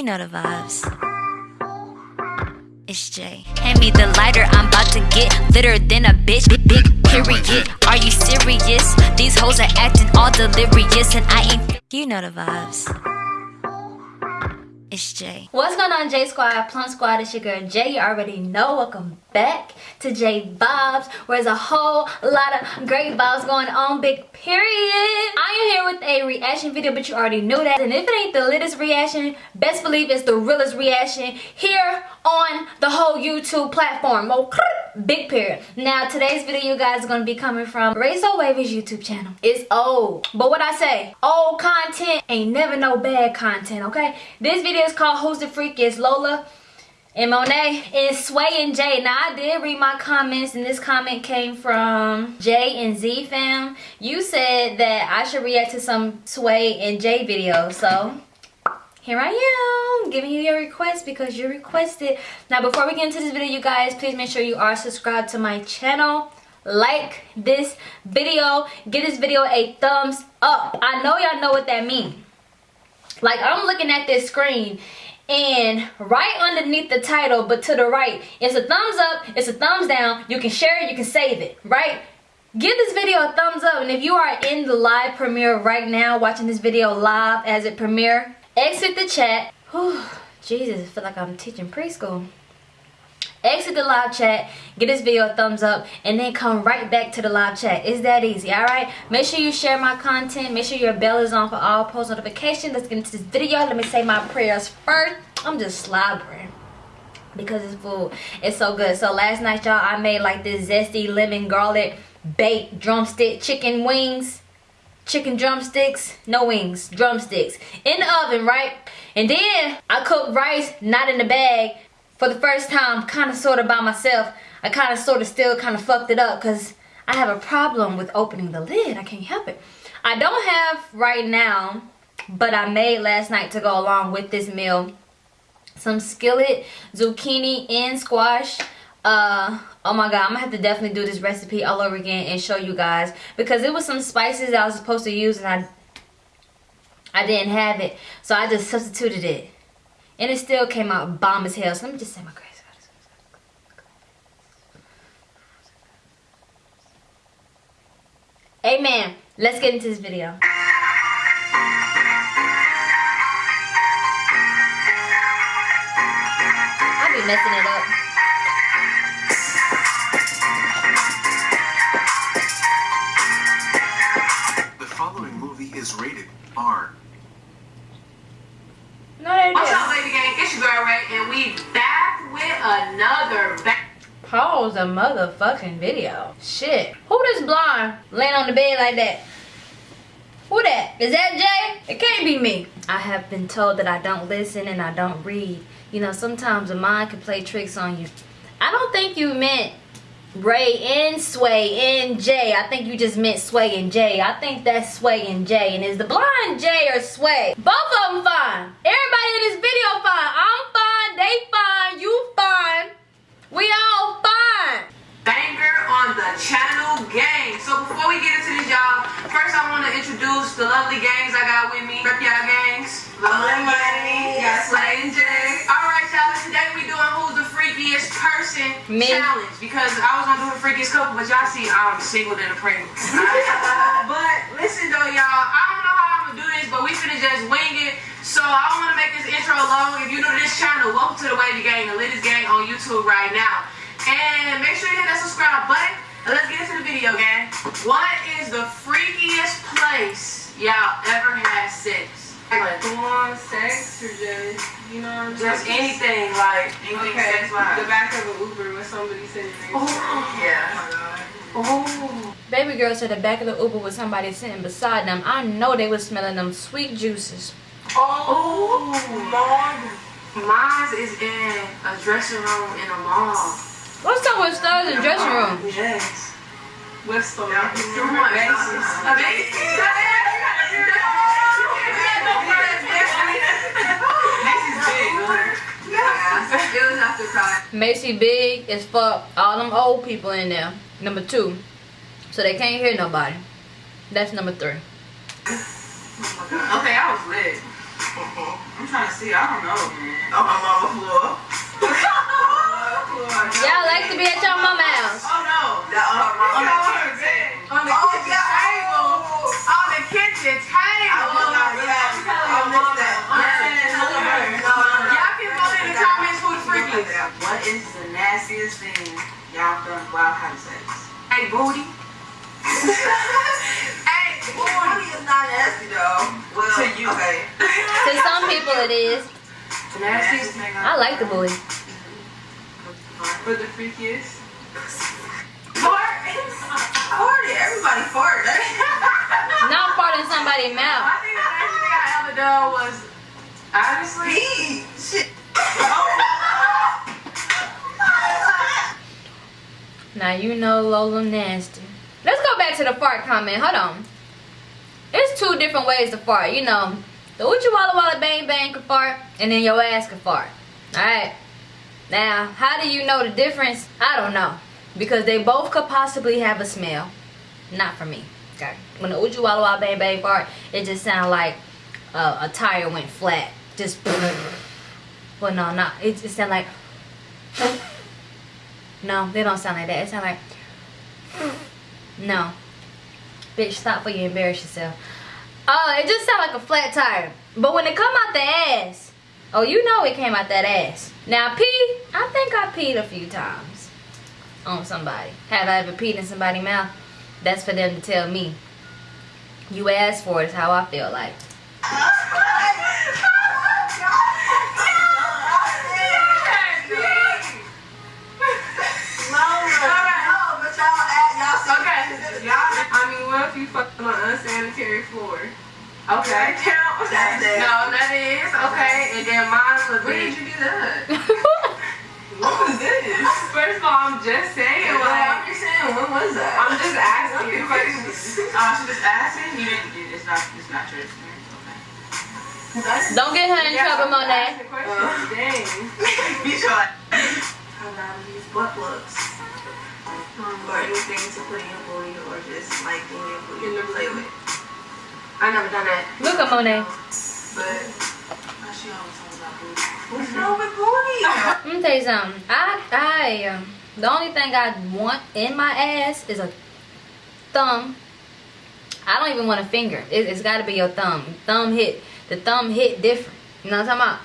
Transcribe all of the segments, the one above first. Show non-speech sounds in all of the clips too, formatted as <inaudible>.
You know the vibes. It's Jay. Hand me the lighter, I'm about to get litter than a bitch. Big, big period. Are you serious? These hoes are acting all delirious, and I ain't. You know the vibes. It's Jay. What's going on, J Squad, Plum Squad? It's your girl Jay. You already know. Welcome back to J Vibes, where there's a whole lot of great vibes going on. Big period. I am here with a reaction video, but you already knew that. And if it ain't the latest reaction, best believe it's the realest reaction here on the whole YouTube platform. Oh, okay? Big period. Now, today's video, you guys, is going to be coming from Razor Wavy's YouTube channel. It's old. But what I say, old content ain't never no bad content, okay? This video is called Who's the Freak? Freakiest Lola and Monet and Sway and Jay. Now I did read my comments and this comment came from Jay and Z fam. You said that I should react to some Sway and Jay videos. So here I am giving you your request because you requested. Now before we get into this video you guys please make sure you are subscribed to my channel. Like this video. Give this video a thumbs up. I know y'all know what that means. Like I'm looking at this screen and right underneath the title but to the right it's a thumbs up it's a thumbs down you can share it you can save it right give this video a thumbs up and if you are in the live premiere right now watching this video live as it premiere exit the chat. Whew, jesus i feel like i'm teaching preschool. Exit the live chat give this video a thumbs up and then come right back to the live chat. It's that easy all right? Make sure you share my content. Make sure your bell is on for all post notifications. Let's get into this video. Let me say my prayers first. I'm just slobbering because it's food. It's so good. So last night y'all i made like this zesty lemon garlic baked drumstick chicken wings chicken drumsticks no wings drumsticks. In the oven right? And then i cooked rice not in the bag. For the first time, kind of sort of by myself, I kind of sort of still kind of fucked it up because I have a problem with opening the lid. I can't help it. I don't have right now, but I made last night to go along with this meal. Some skillet zucchini and squash uh oh my god i'm gonna have to definitely do this recipe all over again and show you guys because it was some spices i was supposed to use and i i didn't have it so i just substituted it and it still came out bomb as hell. So let me just say my grace. Amen. Let's get into this video. I be messing it up. Is rated R. No, they What's up, baby gang? It's your girl Ray, and we back with another back. Pause a motherfucking video. Shit. Who this blonde laying on the bed like that? Who that? Is that Jay? It can't be me. I have been told that I don't listen and I don't read. You know, sometimes the mind can play tricks on you. I don't think you meant Ray and Sway and Jay. I think you just meant Sway and Jay. I think that's Sway and Jay. And is the blind Jay or Sway? Both of them fine. Everybody in this video fine. I'm fine. They fine. You fine. We all the channel gang. So before we get into this, y'all, first I want to introduce the lovely gangs I got with me. Rep y'all gangs. Lovely Monet. Yes, Sway and Jay. All right, y'all. Today we doing who's the freakiest person Me. challenge because I was gonna do the freakiest couple, but y'all see I'm single than a pregnant. <laughs> but listen though, y'all, I don't know how I'm gonna do this, but we finna just wing it. So I don't want to make this intro long. If you're new to this channel, welcome to the Wavy Gang, the latest gang on YouTube right now. And make sure you hit that subscribe button. And let's get into the video, gang. What is the freakiest place y'all ever had sex? Like, on sex or just, you know, just anything, like anything Okay, sex wise. the back of an Uber with somebody sitting next to Oh, oh you. yeah. Oh. Baby girl said the back of the Uber with somebody sitting beside them. I know they was smelling them sweet juices. Oh, Lord. Mine is in a dressing room in a mall. What's up with studs in dressing room? Yes. What's the Yeah, basis? too much. A basis. It was after crying. Macy big as fuck. All them old people in there. Number two. So they can't hear nobody. That's number three. Okay, I was lit. I'm trying to see. I don't know, man. On my mama floor. <laughs> Y'all like to be at your mama house. Oh no. That on her On the kitchen. On the Oh, kitchen yeah. table. On the kitchen table. Oh, yeah. I missed that. Y'all can vote in the comments who the freaky. What is the nastiest thing y'all done while having sex? Hey, booty. <laughs> hey, booty. Booty is not nasty though. Well, To you. Okay. To some people it is. The nastiest thing I like the booty. For the freakiest. Fart. Farted. Everybody farted. <laughs> Not farting somebody's mouth. I think the nastiest thing I ever done was honestly. Pee. Shit. <laughs> Now you know Lola nasty. Let's go back to the fart comment. Hold on. There's two different ways to fart. You know, the Uchi Walla Walla Bang Bang can fart, and then your ass can fart. Alright. Now, how do you know the difference? I don't know. Because they both could possibly have a smell. Not for me. Okay. When the Walla Bang Bang fart, it just sounds like uh, a tire went flat. Just. <laughs> well, no, not. It just sounds like. <laughs> No, they don't sound like that. It sound like. <laughs> No. Bitch, stop before you embarrass yourself. Oh, it just sound like a flat tire. But when it come out the ass, oh, you know it came out that ass. Now, pee, I think I peed a few times on somebody. Have I ever peed in somebody's mouth? That's for them to tell me. You asked for it is how I feel like. Okay. Y'all. I mean, what if you fucked on an unsanitary floor? Okay. Count. That's it. No, that is okay. And then mine would When be. did you do that? <laughs> What was this? First of all, I'm just saying, Well, I'm just saying, when was that? I'm just asking you questions. <laughs> Oh, uh, just asking? You didn't do It's not, it's not your experience, okay? Don't get her in Yeah, trouble, I'm Monet. the question, dang. You should like how loud to use butt plugs. Hmm. Or anything to put in your booty or just like in your booty In the to play with. I never done that. Look at Monet. But she always talks about booty. what's wrong with booty? Let me tell you something. I, I, um, the only thing I want in my ass is a thumb. I don't even want a finger. It, it's got to be your thumb. Thumb hit. The thumb hit different. You know what I'm talking about?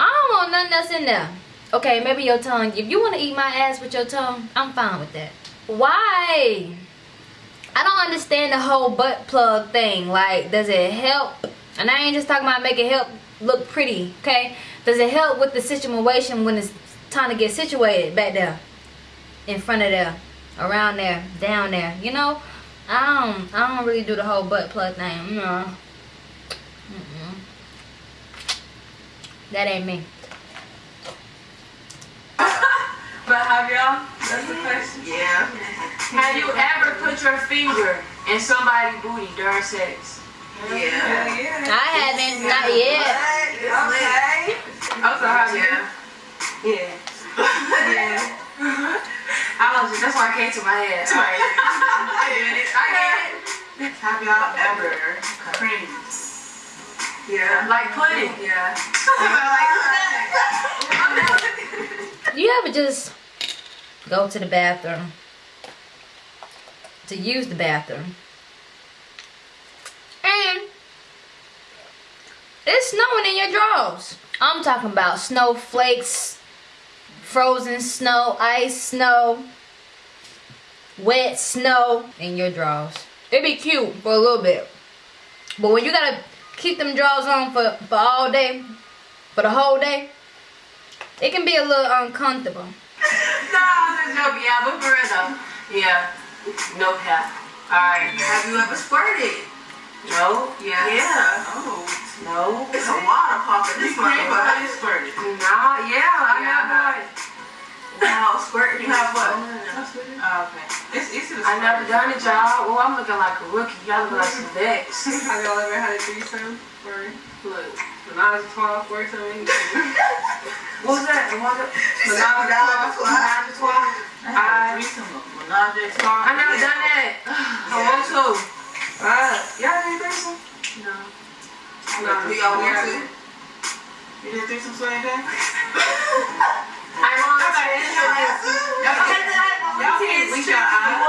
I don't want nothing else in there. Okay, maybe your tongue. If you want to eat my ass with your tongue, I'm fine with that. Why? I don't understand the whole butt plug thing. Like, does it help? And I ain't just talking about make it help look pretty, okay? Does it help with the situation when it's time to get situated back there? In front of there, around there, down there, you know? I don't I don't really do the whole butt plug thing. No. That ain't me. <laughs> But have y'all? That's the question. Yeah. Have you ever put your finger in somebody's booty during sex? Yeah. Yeah. I haven't, not yet. What? It's lit. I'm sorry. Yeah. Yeah. Yeah. <laughs> I was just, that's why I came to my head. All right. <laughs> I get it. I get it. Have y'all ever creamed? Yeah. Like pudding. Yeah. <laughs> You ever just go to the bathroom to use the bathroom and it's snowing in your drawers? I'm talking about snowflakes, frozen snow, ice snow, wet snow in your drawers. It'd be cute for a little bit. But when you gotta keep them drawers on for, for all day, for the whole day, it can be a little uncomfortable. No, I'm just joking. Yeah, but for real though. Yeah. No cap. Alright. Have you ever squirted? No. Yeah. Yeah. Oh. No. It's a water popping. This motherfucker is squirted. Nah, yeah, I Yeah. have one. Wow, squirting. You have what? Oh, okay. It's, it's a I never done it, y'all. Oh, I'm looking like a rookie. Y'all look like some vex. Have y'all ever had a threesome or look menage a trois or something? What was that? What was it? Menage a trois. Menage a trois? I had a threesome. Menage a trois. I never done that. <sighs> I want to. Uh, y'all did threesome? No. No, Do y'all want to? You did threesome so anything? <laughs> I want to say it. Y'all can't blink your eyes.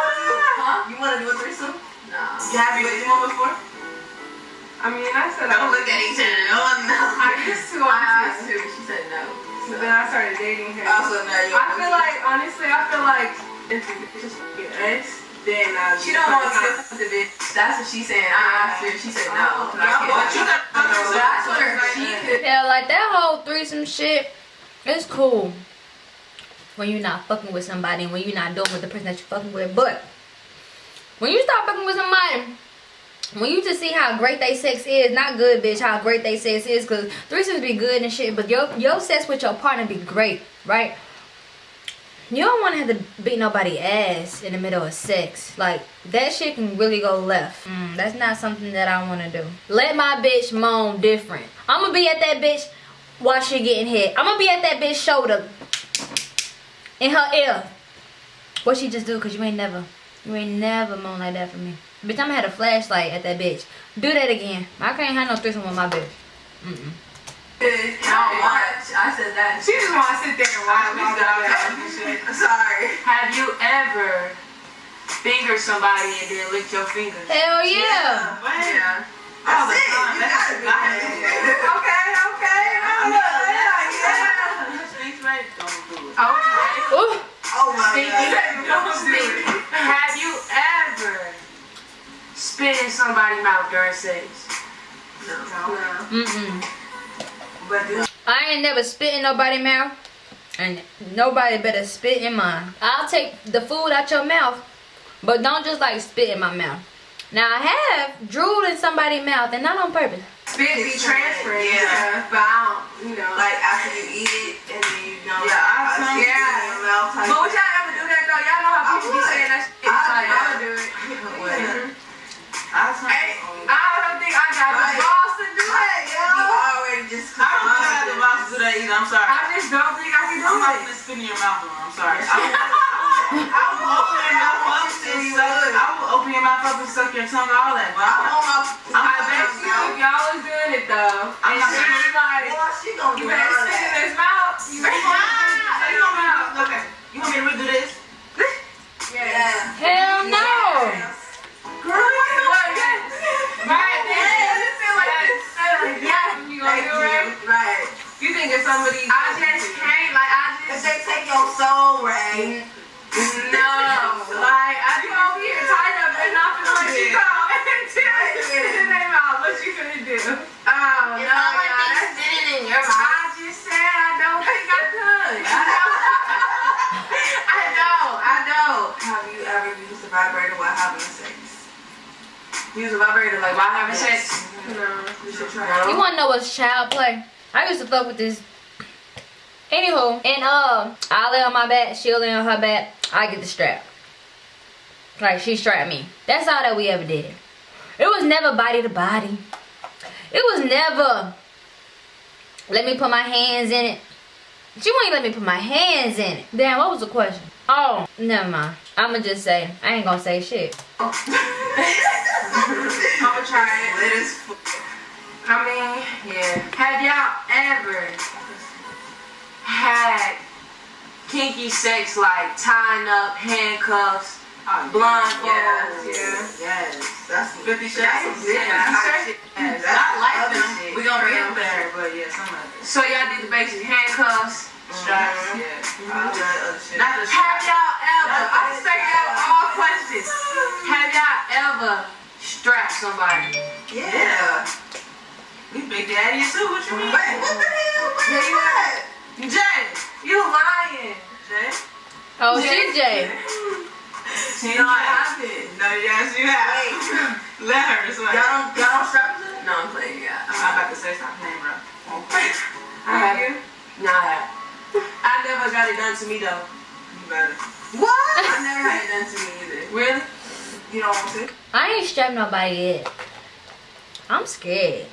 You want to do a threesome? No. You have you did one before? I mean, I said Don't I, look at each other. Oh no. I used to. I I asked her, she said no. So then I started dating her. Also, oh, no, you. I feel like, honestly, I feel like if it's just fucking ex, then I She don't want to get with the bitch. That's what she's saying. I asked her, she said no. Oh, but you got That's what her, she could. Yeah, like that whole threesome shit, it's cool. When you're not fucking with somebody and when you're not doing with the person that you're fucking with. But when you start fucking with somebody, when you just see how great they sex is, not good, bitch, how great they sex is, because threesomes be good and shit, but your, your sex with your partner be great, right? You don't want to have to beat nobody ass in the middle of sex. Like, that shit can really go left. Mm, that's not something that I want to do. Let my bitch moan different. I'm going to be at that bitch while she getting hit. I'm going to be at that bitch shoulder. In her ear. What she just do? Because you ain't never, you ain't never moan like that for me. Bitch, I'm going to have a flashlight at that bitch. Do that again. I can't have no threesome with my bitch. Mm-mm. I don't watch. I said that. She just want to sit there and watch me Please do don't that. talk this shit. <laughs> Sorry. Have you ever fingered somebody and then licked your fingers? Hell yeah. What? Yeah. All the it. time. You That's gotta a do guy. that. Okay, okay. I'm no, not- no, yeah. Touch right, don't do it. Okay. Ooh. Oh my Stinky. god. Stinky. Have you ever spit in somebody's mouth during sex? No. Mm-mm. But do I ain't never spit in nobody's mouth. And nobody better spit in mine. I'll take the food out your mouth. But don't just like spit in my mouth. Now I have drooled in somebody's mouth and not on purpose. Spit be transferring. Yeah. But I don't, you know. like after you eat it and then you know. Yeah, I some- yeah. your mouth type But would y'all ever do that though? Y'all know how people be saying that shit. I- like, I I would would do it. Well, I Hey, I don't think I got Right. the balls to do that, You yo. already just. I don't think I have the mouth to do that either. I'm sorry. I just don't think I can do I'm not it. gonna spit in your mouth. though. I'm sorry. I <laughs> will, I will open your mouth up and suck. I will open your mouth up and suck your tongue, all that. But I I'm not. want my. I'm I bet you y'all was doing it though, I'm and not she gonna- was like, Boy, she gonna you do better vibrator like while having sex. No. You should try. You wanna know what's child play? I used to fuck with this. Anywho, and um, I lay on my back, she'll lay on her back, I get the strap. Like she strapped me. That's all that we ever did. It was never body to body. It was never let me put my hands in it. She won't even let me put my hands in it. Damn, what was the question? Oh, never mind. I'ma just say, I ain't gonna say shit. <laughs> I'm gonna try it. Lit as. I mean, yeah. Have y'all ever had kinky sex like tying up handcuffs, oh, blindfolds? Yes, yes. That's Fifty Shades? some different Yeah. type shit. Yes. That's I like them. shit. We gonna get there, but yeah, some of it. So y'all did the basic handcuffs, mm-hmm. straps. Yeah. Mm-hmm. All that other shit. Not the Have y'all ever, I say y'all all questions. Have y'all ever strapped somebody? Yeah. We big daddy too. What you mean? Wait, what the hell? What Yeah, is you that? Jay, you lying. Jay? Oh, CJ. She No, I not. haven't. No, yes, you have. Wait. <laughs> Let her. It's like, Y'all don't, y'all don't strap it? No, I'm playing, yeah. I'm about to say stop playing, bro. I have you? No, I have. I never got it done to me though. You better. What? I never had it done to me either. Really? You don't want to? I ain't strapped nobody yet. I'm scared.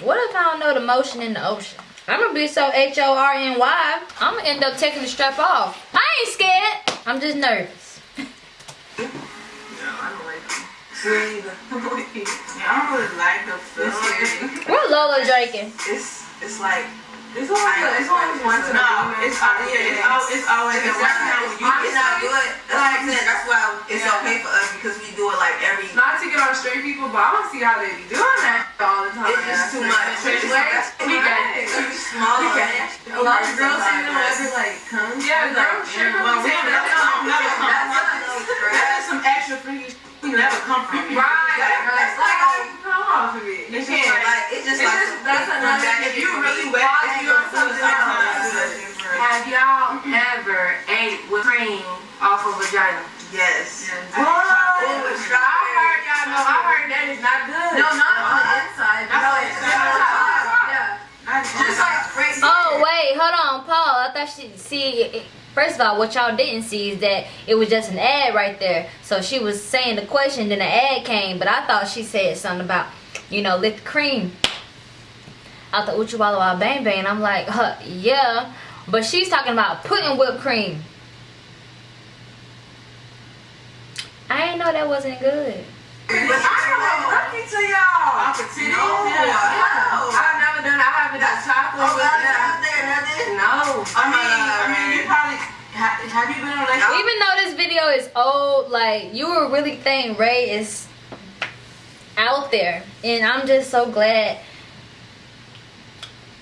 What if I don't know the motion in the ocean? I'm gonna be so H O R N Y. I'm gonna end up taking the strap off. I ain't scared. I'm just nervous. No, I don't like them. Me either. Yeah, <laughs> I don't really like the feeling. What Lola drinking? It's, it's like It's always, it's always once in a No, it's al- yeah, it's al- it's always It's not, when you good. That's what I'm. That's why it's Yeah. okay for us because we do it like every. Not to get on straight people, but I don't see how they be doing that all the time. It's just too much. It's It's way too we got it. It's small. A lot of girls say them ever like come. Yeah, girls sure Well, we never that. come, never come. That's That's some extra freaky we never come from. Right. That's Like, like- off of it. You It's can't, just like, Like it's just It's like just- that's another- If you really wet, if you on something sometimes. Have y'all ever ate with cream off of vagina? Yes. What? Oh, it's I heard y'all know. I heard that is not good. no, not on the uh-huh. inside. Not No, on the it's inside. Yeah. Just like crazy. Oh wait, hold on, Paul. I thought she see. First of all, what y'all didn't see is that it was just an ad right there. So she was saying the question, then the ad came. But I thought she said something about, you know, lick the cream out the Uchi Walla Walla Bang Bang. I'm like, huh, yeah. But she's talking about putting whipped cream. I didn't know that wasn't good. But I don't lucky to y'all. Opportunity. No. Yeah. I've never done. I haven't done chocolate Oh, with God, that. out there, nothing. No. I mean, I mean, you probably ha- have you been in a? Even though this video is old, like you were really think Ray is out there, and I'm just so glad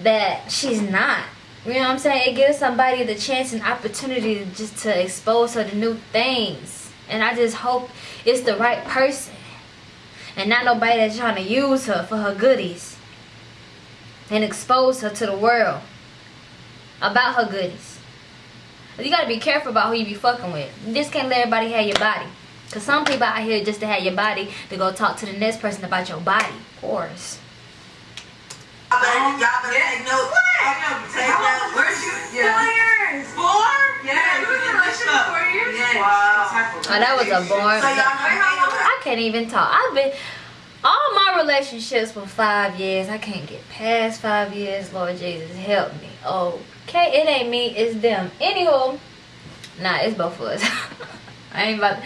that she's not. You know what I'm saying? It gives somebody the chance and opportunity just to expose her to new things, and I just hope it's the right person, and not nobody that's trying to use her for her goodies and expose her to the world about her goodies. You gotta be careful about who you be fucking with. You just can't let everybody have your body. Cause some people out here just to have your body to go talk to the next person about your body. Pores. Y'all better, y'all better take notes. Take notes. Where's you? Yeah. years. Four? Yeah, you was in a relationship for four years? Yes. Wow. Oh, that was a born. So y'all know how long? I can't even talk. I've been all my relationships were five years. I can't get past five years. Lord Jesus, help me. Okay, it ain't me, it's them. Anywho, nah, it's both of us. <laughs> I ain't about. uh,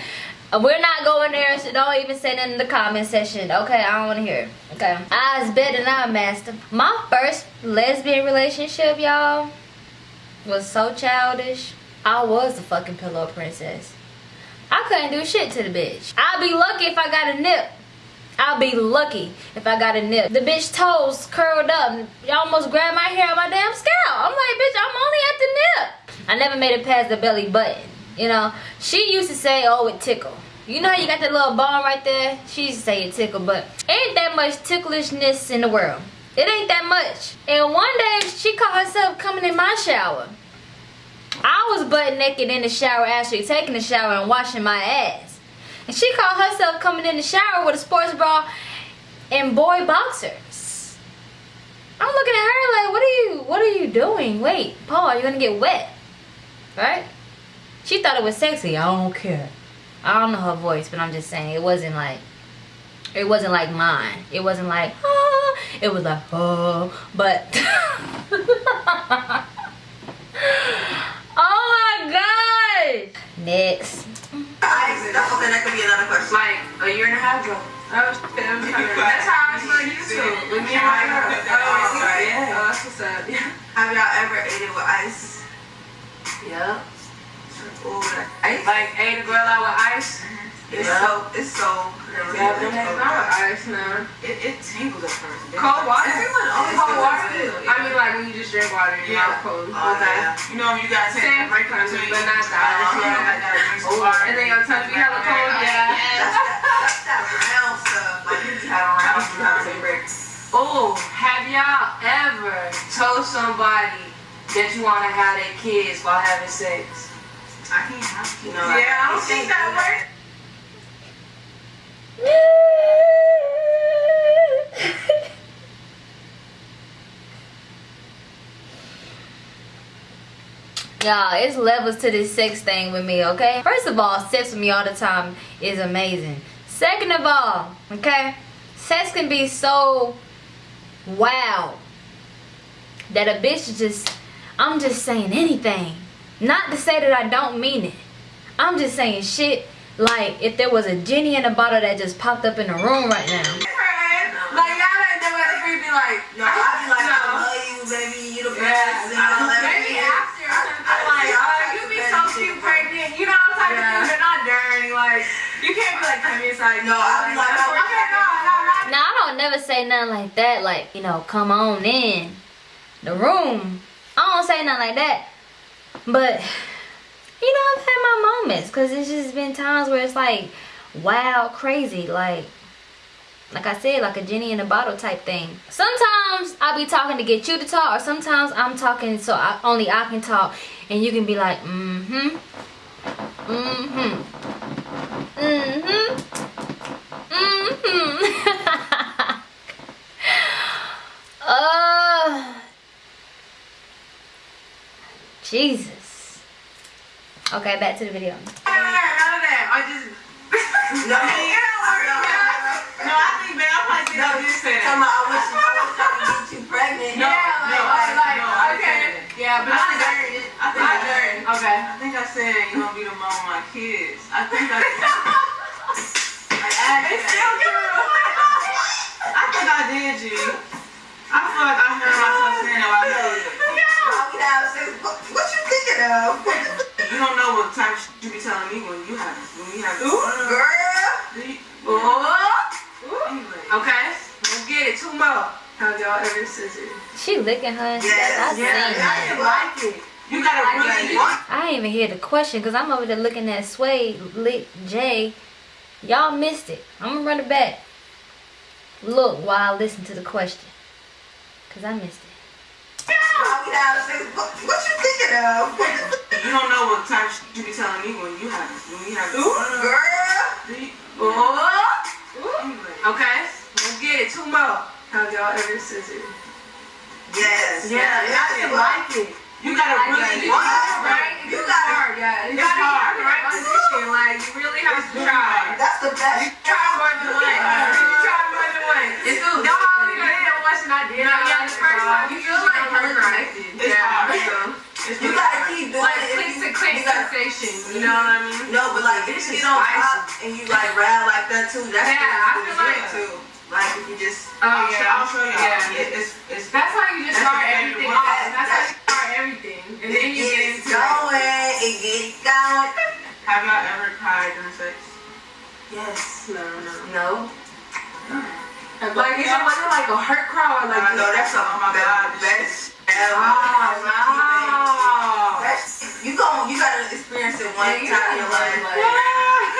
Uh, we're not going there, so don't even say that in the comment section. Okay, I don't want to hear. it. Okay, was better than I master. My first lesbian relationship, y'all, was so childish. I was the fucking pillow princess. I couldn't do shit to the bitch. I'll be lucky if I got a nip. I'll be lucky if I got a nip. The bitch toes curled up. Y'all almost grabbed my hair on my damn scalp. I'm like, bitch, I'm only at the nip. I never made it past the belly button. You know, she used to say, oh, it tickle. You know how you got that little ball right there? She used to say it tickle, but ain't that much ticklishness in the world. It ain't that much. And one day, she caught herself coming in my shower. I was butt naked in the shower, actually taking a shower and washing my ass. And she caught herself coming in the shower with a sports bra and boy boxers. I'm looking at her like, what are you, what are you doing? Wait, Paul, you're gonna get wet, right? She thought it was sexy. I don't care. I don't know her voice, but I'm just saying it wasn't like, it wasn't like mine. It wasn't like, ah. It was like, oh, but. <laughs> oh my gosh. Next. Ice. That's okay. That could be another question. Like a year and a half ago. Oh, shit, I'm trying to- That's how I started YouTube. With me and my girl. Oh. Yeah. Oh, that's what's up. Yeah. <laughs> Have y'all ever ate it with ice? Yeah. Ooh, ice. Like ate a girl out with ice. It's Yeah. so. It's so. crazy. Yeah, but that's Not with ice now. It, it tingles at first. Cold water? It's Cold water? good. I mean, like when you just drink water, you're Yeah. not cold. Oh, Okay. yeah. You know, you gotta take Same a break in frequency, but not that. Uh, yeah, I gotta water. And then your tongue be hella cold, yeah. That's that, that's that round stuff. Like you be having I round don't to take breaks. Oh, have y'all ever told somebody that you want to have their kids while having sex? I can't have you know. like, Yeah, I don't think that works. <laughs> Y'all, it's levels to this sex thing with me, okay? First of all, sex with me all the time is amazing. Second of all, okay? Sex can be so wow that a bitch is just, I'm just saying anything. Not to say that I don't mean it. I'm just saying shit like if there was a genie in a bottle that just popped up in the room right now. Like y'all ain't never creepy like no, I be like no. I love you, baby, you the best. Yeah. I Maybe after I, I, like, oh, you be so cute pregnant, you know what I'm talking yeah. not during, like you can't be like to me, no, I be like, like okay, no, no, no. No, I don't never say nothing like that, like, you know, come on in the room. I don't say nothing like that. But you know, I've had my moments because it's just been times where it's like wow, crazy, like. Like I said, like a genie in a bottle type thing. Sometimes I'll be talking to get you to talk, or sometimes I'm talking so I, only I can talk, and you can be like, mm-hmm, mm-hmm, mm-hmm. uh, Jesus. Okay, back to the video. I just. No, No, I think, man, I'm like, you know, just say Come on, I wish, I could get you pregnant. No, Yeah, no, like, I- like, no, okay. said. Yeah, but I I-. I think I-. Okay. I think I said you're gonna be the mom of my kids. <laughs> I think I. It's still true. I think I did, G. I I heard? What, what you thinking of? You don't know what type of you be telling me when you have when we have. Girl. Do you- Ooh. Anyway. Okay. Let's get it. Two more. Have y'all ever scissored? She licking her. Yes, I seen yeah, that. yeah. like it. You gotta I really. like I didn't even hear the question because I'm over there looking at Sway, Lick, Jay. Y'all missed it. I'm gonna run it back. Look while I listen to the question. Because I missed it. Why we have sex? What, you thinking of? <laughs> You don't know what type you be telling me when you have when we have. Ooh, Girl. You- Ooh. Okay. Let's get it. Two more. Have y'all ever scissored? Yes. Yeah, I didn't like it. You gotta Like, really. you What? right? You gotta- hard, yeah. You gotta hard. the right position. Like, you really have to try. That's the best. Try more than once. You try more than once. It's don't only get it once and I did. No, yeah, the first time you feel like hella connected. It's Yeah. hard. It's You gotta keep doing Like it. click If to click sensation. You know what I mean? No, but like if you get on top and you like ride like that too, that's Yeah, I feel like- too. Like if you just Oh I'll show- yeah. I'll show y'all. Yeah. It- It's it's. That's how you just start everything off. That's how you start everything. And then you get it into it. going it going. Have y'all ever cried during sex? Yes. No, no. No. Like, is it wasn't like a hurt cry or like I know that's a Oh my God, the this best ah, ever. wow. That's, you gon' you gotta experience it one Yeah, time in your life. like-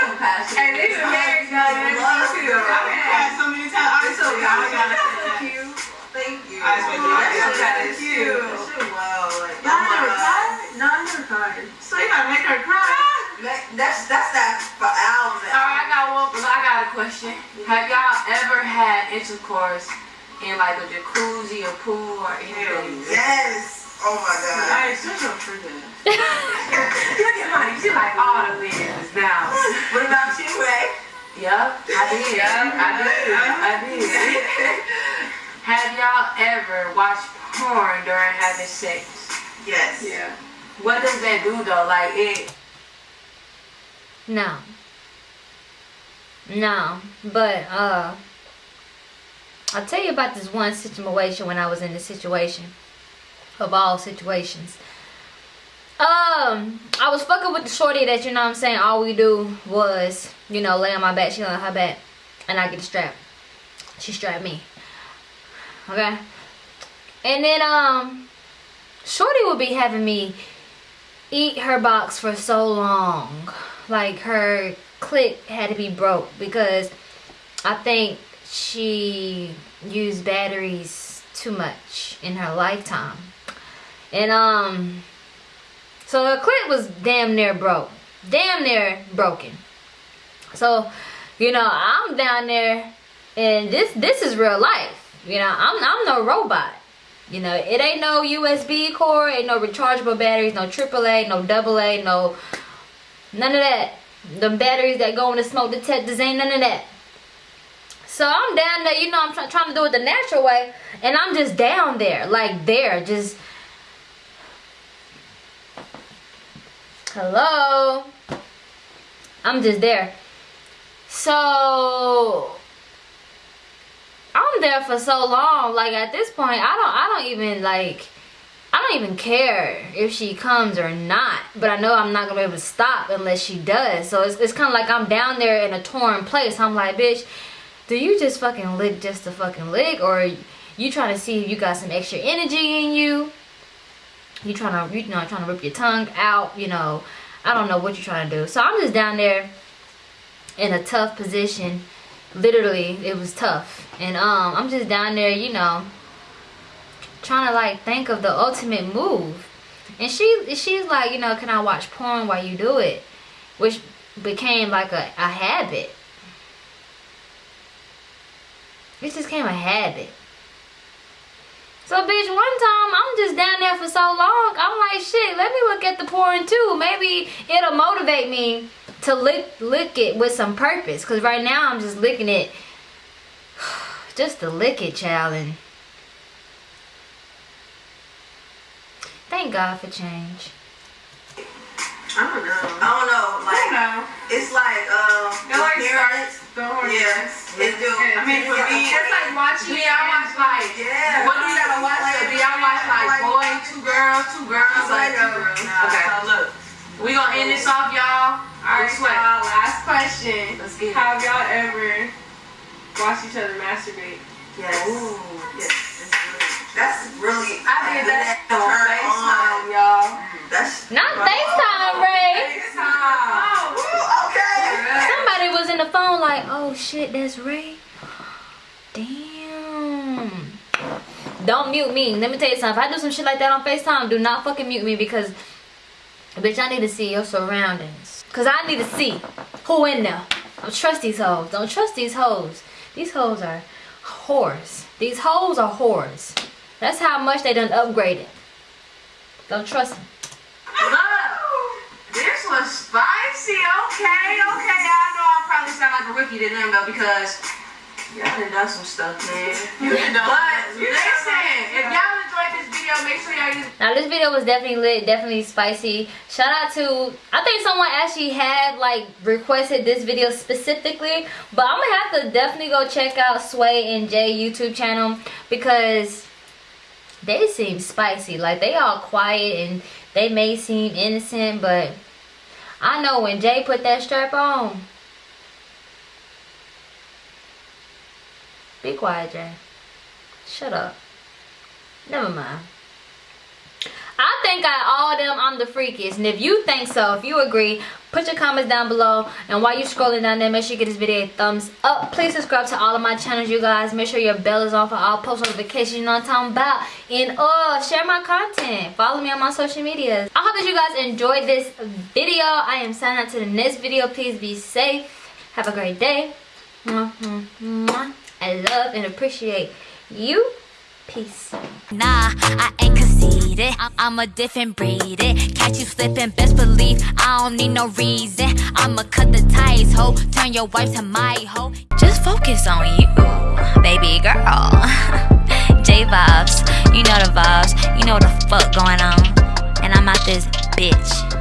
compassion. And this is very. Love you. too. I've had so many times. I'm so okay. I gotta say that. Cute. Thank you. I swear to God, That's that's so cute. cute. Wow. Like, Y'all oh my never God. cried? No, I never cried. So you gotta make her cry. That- That's that's that for album. Alright, I got one. I got a question. Have y'all ever had intercourse in like a jacuzzi or pool or anything? Yes. Oh my God. Hey, such a trigger. Look at Monet. She like all the business now. What about you, Ray? Yep, I did. I did. I did. Have y'all ever watched porn during having sex? Yes. Yeah. What does that do though? Like it. No. No. But uh I'll tell you about this one situation when I was in the situation. Of all situations. Um, I was fucking with the shorty that you know I'm saying, all we do was, you know, lay on my back, she lay on her back, and I get strapped. She strapped me. Okay? And then um Shorty would be having me eat her box for so long. Like her click had to be broke because I think she used batteries too much in her lifetime. And um so her clip was damn near broke. Damn near broken. So, you know, I'm down there and this this is real life. You know, I'm I'm no robot. You know, it ain't no USB cord, ain't no rechargeable batteries, no AAA, no AA, no none of that. The batteries that go in the smoke detectors ain't none of that. So I'm down there, you know, I'm try- trying to do it the natural way, and I'm just down there, like there, just. Hello. I'm just there. So I'm there for so long. Like at this point, I don't I don't even like I don't even care if she comes or not. But I know I'm not gonna be able to stop unless she does. So it's, it's kind of like I'm down there in a torn place. I'm like, bitch, do you just fucking lick just to fucking lick? Or you trying to see if you got some extra energy in you? You trying to, you know, trying to rip your tongue out, you know. I don't know what you're trying to do. So I'm just down there in a tough position. Literally, it was tough. And um, I'm just down there, you know, trying to like think of the ultimate move. And she she's like, you know, can I watch porn while you do it? Which became like a, a habit. It just became a habit. So bitch, one time I'm just down there for so long, I'm like, shit, let me look at the porn too. Maybe it'll motivate me to lick lick it with some purpose. Cause right now I'm just licking it <sighs> just to lick it, child. Thank God for change. I don't know. I don't know. Like, know. it's like, um, It like parents. starts the. Yeah, it do. I mean, for me, It's like watching me. I watch like, Yeah. what do you gotta watch? Baby? I watch like boy, two girls, two girls, like two girls. Okay. So look, We gonna end this off, y'all. Alright, Alright, so last question. Let's get it. Have y'all ever watched each other masturbate? Yes. Yes. That's really. I did that on Turn FaceTime, on. y'all. That's Not FaceTime, Ray. FaceTime. Ooh, okay. Somebody was in the phone like, oh shit, that's Ray. Damn. Don't mute me. Let me tell you something. If I do some shit like that on FaceTime, do not fucking mute me because, bitch, I need to see your surroundings. Because I need to see who in there. Don't trust these hoes. Don't trust these hoes. These hoes are whores. These hoes are whores. That's how much they done upgraded. Don't trust them. Look, this was spicy. Okay, okay. I know I probably sound like a rookie to them though because y'all done done some stuff, man. But listen, if y'all enjoyed this video, make sure y'all use Now this video was definitely lit, definitely spicy. Shout out to I think someone actually had like requested this video specifically, but I'm gonna have to definitely go check out Sway and Jay YouTube channel because they seem spicy. Like they all quiet and they may seem innocent, but I know when Jay put that strap on. Be quiet, Jay. Shut up. Never mind. Think out of all them, I'm the freakiest. And if you think so, if you agree, put your comments down below. And while you're scrolling down there, make sure you give this video a thumbs up. Please subscribe to all of my channels, you guys. Make sure your bell is on for all post notifications. You know what I'm talking about. And uh, share my content. Follow me on my social medias. I hope that you guys enjoyed this video. I am signing out to the next video. Please be safe. Have a great day. I love and appreciate you. Peace. Nah, I ain't conceited. I- I'm a different breed. It. Catch you slipping, best believe I don't need no reason. I'ma cut the ties, ho. Turn your wife to my hoe. Just focus on you, baby girl. <laughs> J vibes, you know the vibes. You know the fuck going on. And I'm out this bitch.